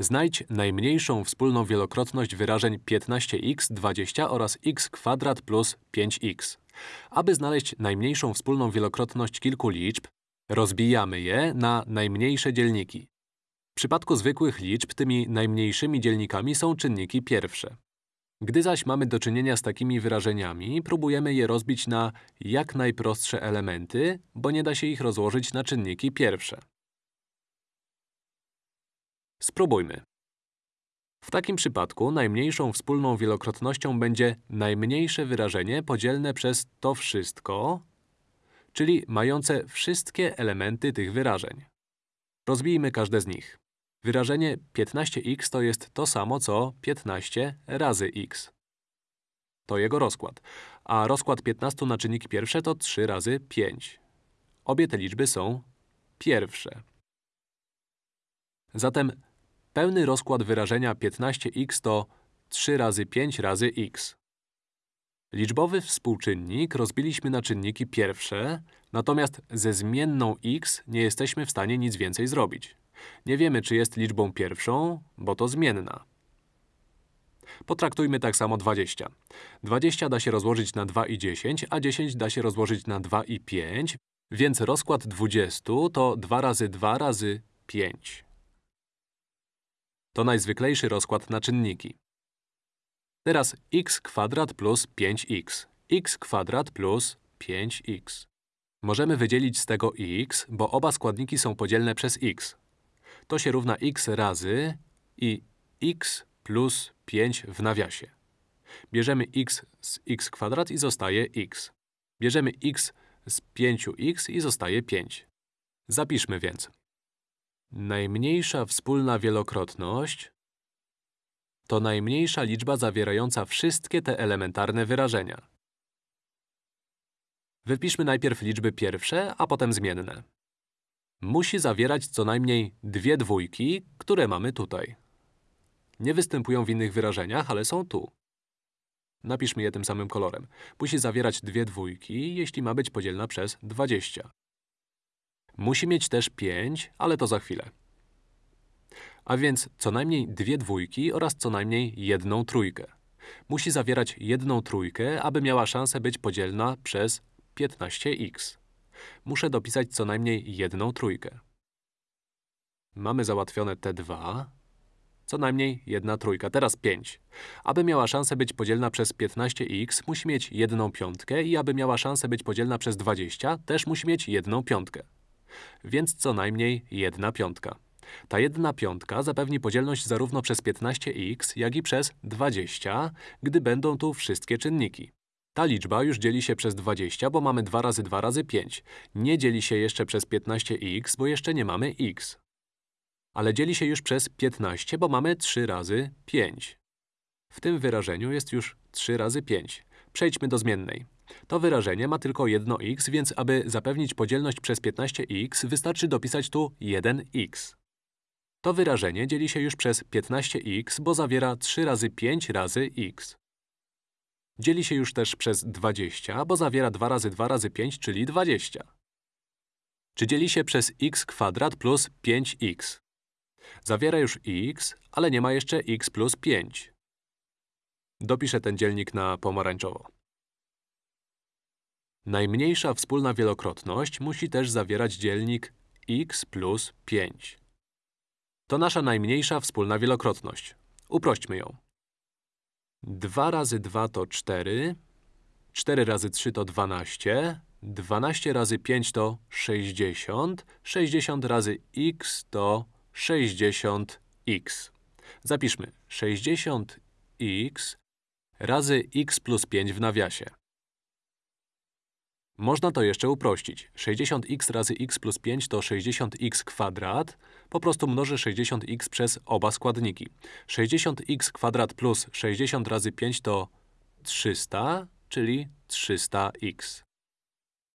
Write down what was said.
Znajdź najmniejszą wspólną wielokrotność wyrażeń 15x, 20 oraz x kwadrat plus 5x. Aby znaleźć najmniejszą wspólną wielokrotność kilku liczb, rozbijamy je na najmniejsze dzielniki. W przypadku zwykłych liczb tymi najmniejszymi dzielnikami są czynniki pierwsze. Gdy zaś mamy do czynienia z takimi wyrażeniami, próbujemy je rozbić na jak najprostsze elementy, bo nie da się ich rozłożyć na czynniki pierwsze. Spróbujmy. W takim przypadku najmniejszą wspólną wielokrotnością będzie najmniejsze wyrażenie podzielne przez to wszystko, czyli mające wszystkie elementy tych wyrażeń. Rozbijmy każde z nich. Wyrażenie 15x to jest to samo, co 15 razy x. To jego rozkład. A rozkład 15 na czynniki pierwsze to 3 razy 5. Obie te liczby są pierwsze. Zatem pełny rozkład wyrażenia 15x to 3 razy 5 razy x. Liczbowy współczynnik rozbiliśmy na czynniki pierwsze, natomiast ze zmienną x nie jesteśmy w stanie nic więcej zrobić. Nie wiemy, czy jest liczbą pierwszą, bo to zmienna. Potraktujmy tak samo 20. 20 da się rozłożyć na 2 i 10, a 10 da się rozłożyć na 2 i 5, więc rozkład 20 to 2 razy 2 razy 5. To najzwyklejszy rozkład na czynniki. Teraz x kwadrat plus 5x. x kwadrat plus 5x. Możemy wydzielić z tego x, bo oba składniki są podzielne przez x. To się równa x razy i x plus 5 w nawiasie. Bierzemy x z x kwadrat i zostaje x. Bierzemy x z 5x i zostaje 5. Zapiszmy więc. Najmniejsza wspólna wielokrotność to najmniejsza liczba zawierająca wszystkie te elementarne wyrażenia. Wypiszmy najpierw liczby pierwsze, a potem zmienne. Musi zawierać co najmniej dwie dwójki, które mamy tutaj. Nie występują w innych wyrażeniach, ale są tu. Napiszmy je tym samym kolorem. Musi zawierać dwie dwójki, jeśli ma być podzielna przez 20. Musi mieć też 5, ale to za chwilę. A więc co najmniej dwie dwójki oraz co najmniej jedną trójkę. Musi zawierać jedną trójkę, aby miała szansę być podzielna przez 15x. Muszę dopisać co najmniej jedną trójkę. Mamy załatwione te dwa. Co najmniej jedna trójka, teraz 5. Aby miała szansę być podzielna przez 15x, musi mieć jedną piątkę i aby miała szansę być podzielna przez 20, też musi mieć jedną piątkę. Więc co najmniej jedna piątka. Ta jedna piątka zapewni podzielność zarówno przez 15x, jak i przez 20, gdy będą tu wszystkie czynniki. Ta liczba już dzieli się przez 20, bo mamy 2 razy 2 razy 5. Nie dzieli się jeszcze przez 15x, bo jeszcze nie mamy x. Ale dzieli się już przez 15, bo mamy 3 razy 5. W tym wyrażeniu jest już 3 razy 5. Przejdźmy do zmiennej. To wyrażenie ma tylko jedno x, więc aby zapewnić podzielność przez 15x, wystarczy dopisać tu 1x. To wyrażenie dzieli się już przez 15x, bo zawiera 3 razy 5 razy x. Dzieli się już też przez 20, bo zawiera 2 razy 2 razy 5, czyli 20. Czy dzieli się przez x kwadrat plus 5x? Zawiera już x, ale nie ma jeszcze x plus 5. Dopiszę ten dzielnik na pomarańczowo. Najmniejsza wspólna wielokrotność musi też zawierać dzielnik x plus 5. To nasza najmniejsza wspólna wielokrotność. Uprośćmy ją. 2 razy 2 to 4, 4 razy 3 to 12, 12 razy 5 to 60, 60 razy x to 60x. Zapiszmy 60x razy x plus 5 w nawiasie. Można to jeszcze uprościć. 60x razy x plus 5 to 60x kwadrat. Po prostu mnożę 60x przez oba składniki. 60x kwadrat plus 60 razy 5 to 300, czyli 300x.